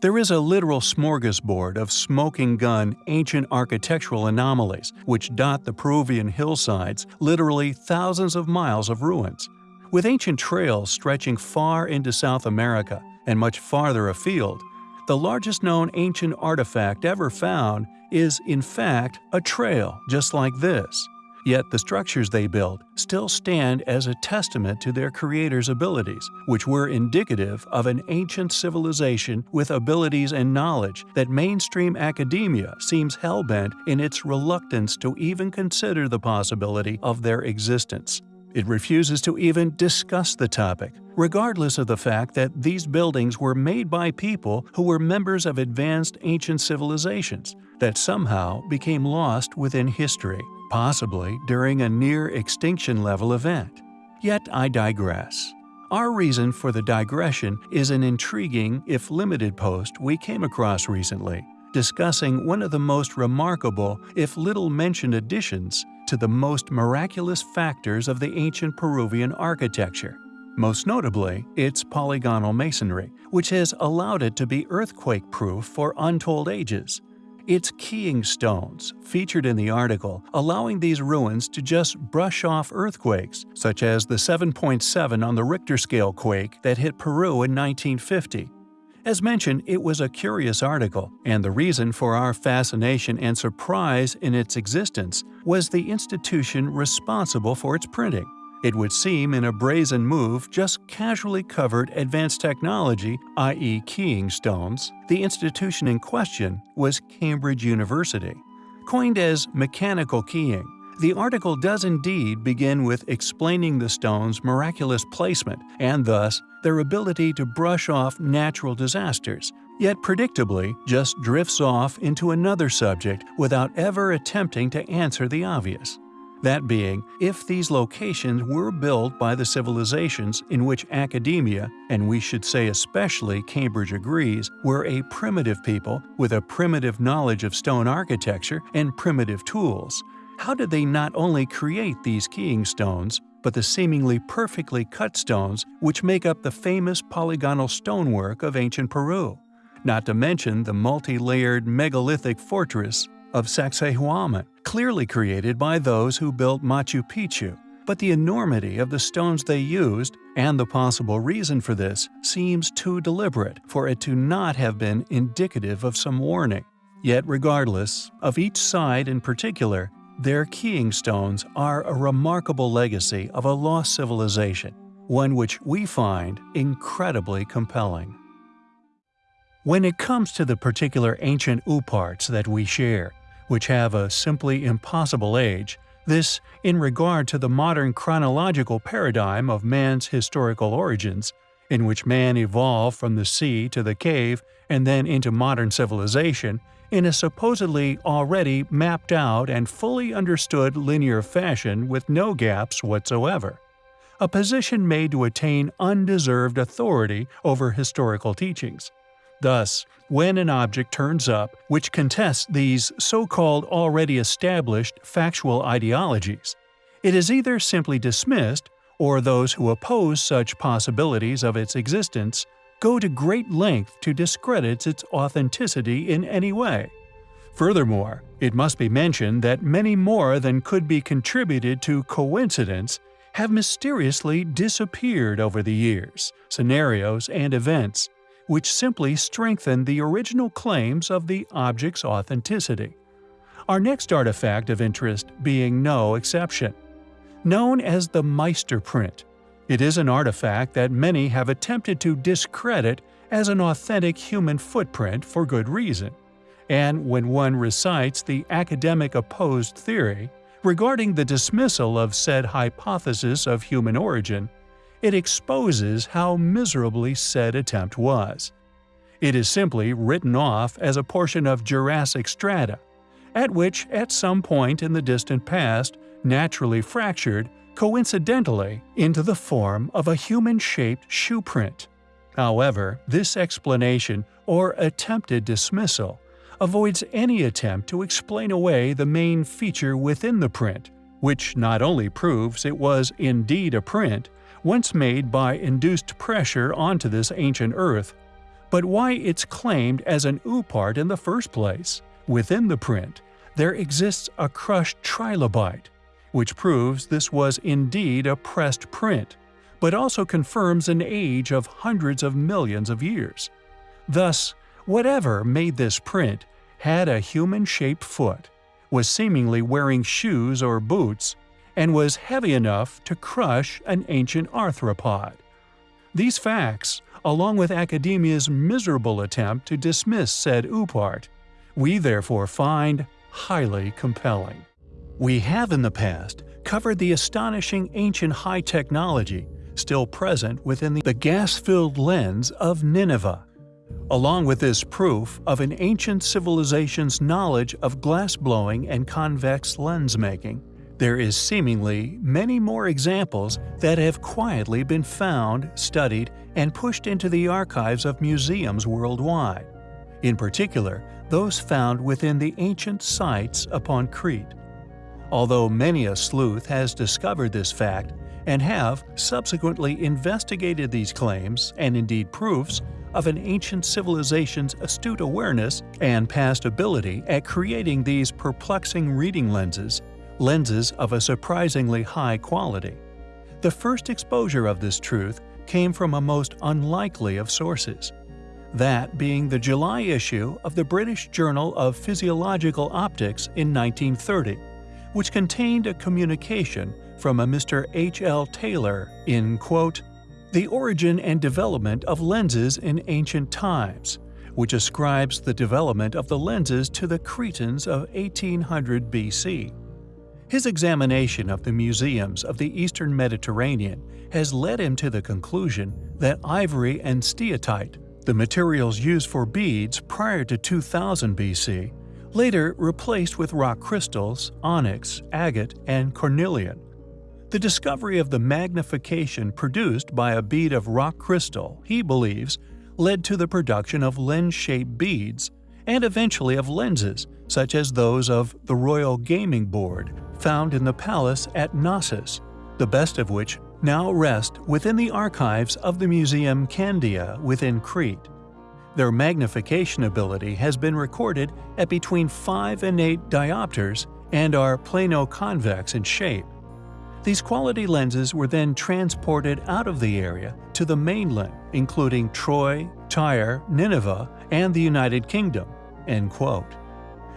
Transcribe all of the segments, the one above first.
There is a literal smorgasbord of smoking gun ancient architectural anomalies which dot the Peruvian hillsides, literally thousands of miles of ruins. With ancient trails stretching far into South America and much farther afield, the largest known ancient artifact ever found is, in fact, a trail just like this. Yet the structures they built still stand as a testament to their creators' abilities, which were indicative of an ancient civilization with abilities and knowledge that mainstream academia seems hell-bent in its reluctance to even consider the possibility of their existence. It refuses to even discuss the topic, regardless of the fact that these buildings were made by people who were members of advanced ancient civilizations that somehow became lost within history possibly during a near-extinction level event. Yet I digress. Our reason for the digression is an intriguing, if limited post we came across recently, discussing one of the most remarkable, if little-mentioned additions to the most miraculous factors of the ancient Peruvian architecture. Most notably, its polygonal masonry, which has allowed it to be earthquake-proof for untold ages. It's keying stones, featured in the article, allowing these ruins to just brush off earthquakes, such as the 7.7 on the Richter scale quake that hit Peru in 1950. As mentioned, it was a curious article, and the reason for our fascination and surprise in its existence was the institution responsible for its printing. It would seem in a brazen move just casually covered advanced technology, i.e. keying stones. The institution in question was Cambridge University. Coined as mechanical keying, the article does indeed begin with explaining the stone's miraculous placement and thus their ability to brush off natural disasters, yet predictably just drifts off into another subject without ever attempting to answer the obvious. That being, if these locations were built by the civilizations in which academia, and we should say especially Cambridge agrees, were a primitive people with a primitive knowledge of stone architecture and primitive tools, how did they not only create these keying stones, but the seemingly perfectly cut stones which make up the famous polygonal stonework of ancient Peru? Not to mention the multi-layered megalithic fortress of Sacsayhuaman, clearly created by those who built Machu Picchu, but the enormity of the stones they used, and the possible reason for this, seems too deliberate for it to not have been indicative of some warning. Yet regardless, of each side in particular, their keying stones are a remarkable legacy of a lost civilization, one which we find incredibly compelling. When it comes to the particular ancient OOPArts that we share, which have a simply impossible age, this in regard to the modern chronological paradigm of man's historical origins, in which man evolved from the sea to the cave and then into modern civilization, in a supposedly already mapped out and fully understood linear fashion with no gaps whatsoever. A position made to attain undeserved authority over historical teachings. Thus, when an object turns up which contests these so-called already established factual ideologies, it is either simply dismissed or those who oppose such possibilities of its existence go to great length to discredit its authenticity in any way. Furthermore, it must be mentioned that many more than could be contributed to coincidence have mysteriously disappeared over the years, scenarios, and events, which simply strengthen the original claims of the object's authenticity. Our next artifact of interest being no exception. Known as the Meister print, it is an artifact that many have attempted to discredit as an authentic human footprint for good reason. And when one recites the academic opposed theory regarding the dismissal of said hypothesis of human origin, it exposes how miserably said attempt was. It is simply written off as a portion of Jurassic strata, at which at some point in the distant past naturally fractured, coincidentally, into the form of a human-shaped shoe print. However, this explanation, or attempted dismissal, avoids any attempt to explain away the main feature within the print, which not only proves it was indeed a print, once made by induced pressure onto this ancient Earth, but why it's claimed as an OOPArt in the first place. Within the print, there exists a crushed trilobite, which proves this was indeed a pressed print, but also confirms an age of hundreds of millions of years. Thus, whatever made this print had a human-shaped foot, was seemingly wearing shoes or boots, and was heavy enough to crush an ancient arthropod. These facts, along with academia's miserable attempt to dismiss said OOPArt, we therefore find highly compelling. We have in the past covered the astonishing ancient high technology still present within the gas-filled lens of Nineveh. Along with this proof of an ancient civilization's knowledge of glass-blowing and convex lens making, there is seemingly many more examples that have quietly been found, studied, and pushed into the archives of museums worldwide. In particular, those found within the ancient sites upon Crete. Although many a sleuth has discovered this fact and have subsequently investigated these claims and indeed proofs of an ancient civilization's astute awareness and past ability at creating these perplexing reading lenses, lenses of a surprisingly high quality. The first exposure of this truth came from a most unlikely of sources, that being the July issue of the British Journal of Physiological Optics in 1930, which contained a communication from a Mr. H. L. Taylor in, quote, The Origin and Development of Lenses in Ancient Times, which ascribes the development of the lenses to the Cretans of 1800 BC. His examination of the museums of the eastern Mediterranean has led him to the conclusion that ivory and steatite, the materials used for beads prior to 2000 BC, later replaced with rock crystals, onyx, agate, and cornelian. The discovery of the magnification produced by a bead of rock crystal, he believes, led to the production of lens-shaped beads, and eventually of lenses, such as those of the Royal Gaming Board, found in the palace at Knossos, the best of which now rest within the archives of the Museum Candia within Crete. Their magnification ability has been recorded at between 5 and 8 diopters and are plano-convex in shape. These quality lenses were then transported out of the area to the mainland, including Troy, Tyre, Nineveh, and the United Kingdom." End quote.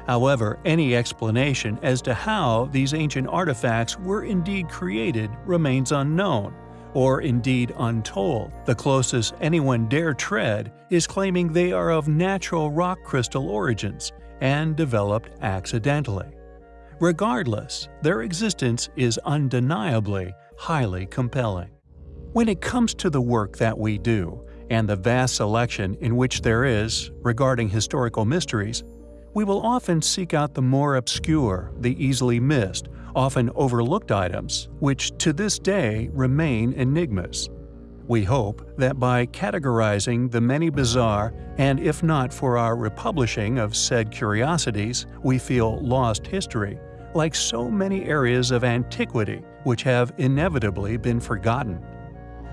However, any explanation as to how these ancient artifacts were indeed created remains unknown, or indeed untold. The closest anyone dare tread is claiming they are of natural rock crystal origins and developed accidentally. Regardless, their existence is undeniably highly compelling. When it comes to the work that we do, and the vast selection in which there is regarding historical mysteries, we will often seek out the more obscure, the easily missed, often overlooked items, which to this day remain enigmas. We hope that by categorizing the many bizarre, and if not for our republishing of said curiosities, we feel lost history, like so many areas of antiquity which have inevitably been forgotten.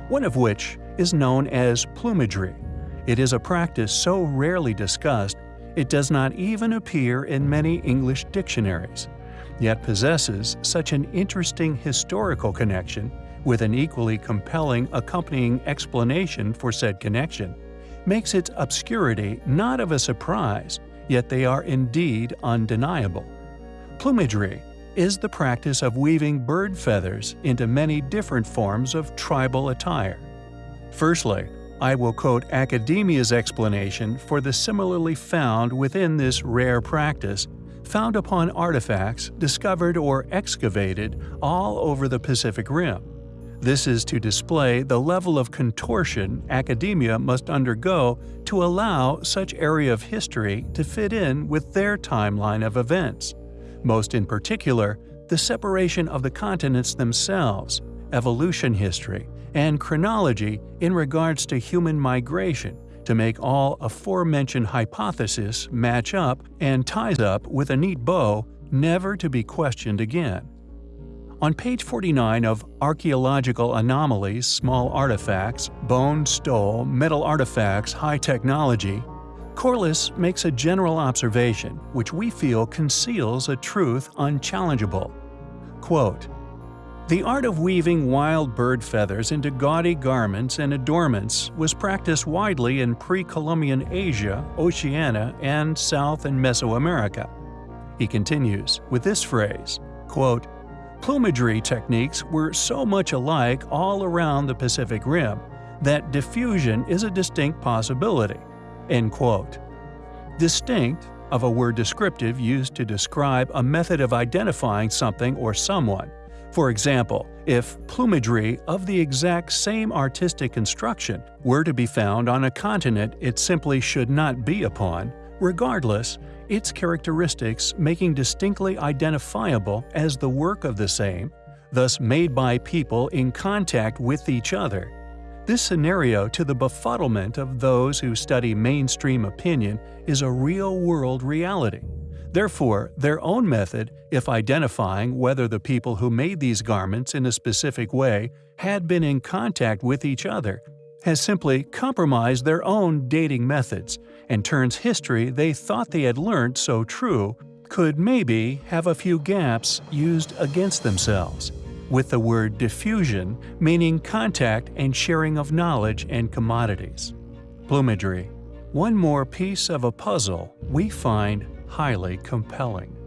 One of which is known as plumagery. It is a practice so rarely discussed it does not even appear in many English dictionaries, yet possesses such an interesting historical connection with an equally compelling accompanying explanation for said connection, makes its obscurity not of a surprise, yet they are indeed undeniable. Plumagery is the practice of weaving bird feathers into many different forms of tribal attire. Firstly, I will quote academia's explanation for the similarly found within this rare practice found upon artifacts discovered or excavated all over the Pacific Rim. This is to display the level of contortion academia must undergo to allow such area of history to fit in with their timeline of events most in particular, the separation of the continents themselves, evolution history, and chronology in regards to human migration to make all aforementioned hypotheses match up and ties up with a neat bow never to be questioned again. On page 49 of Archaeological Anomalies, Small Artifacts, Bone, Stone, Metal Artifacts, High Technology, Corliss makes a general observation which we feel conceals a truth unchallengeable. Quote, the art of weaving wild bird feathers into gaudy garments and adornments was practiced widely in pre-Columbian Asia, Oceania, and South and Mesoamerica. He continues with this phrase, quote, Plumagery techniques were so much alike all around the Pacific Rim that diffusion is a distinct possibility. End quote. Distinct, of a word descriptive used to describe a method of identifying something or someone. For example, if plumagery of the exact same artistic construction were to be found on a continent it simply should not be upon, regardless, its characteristics making distinctly identifiable as the work of the same, thus made by people in contact with each other. This scenario to the befuddlement of those who study mainstream opinion is a real-world reality. Therefore, their own method, if identifying whether the people who made these garments in a specific way had been in contact with each other, has simply compromised their own dating methods and turns history they thought they had learned so true could maybe have a few gaps used against themselves, with the word diffusion meaning contact and sharing of knowledge and commodities. Plumagery. One more piece of a puzzle we find highly compelling.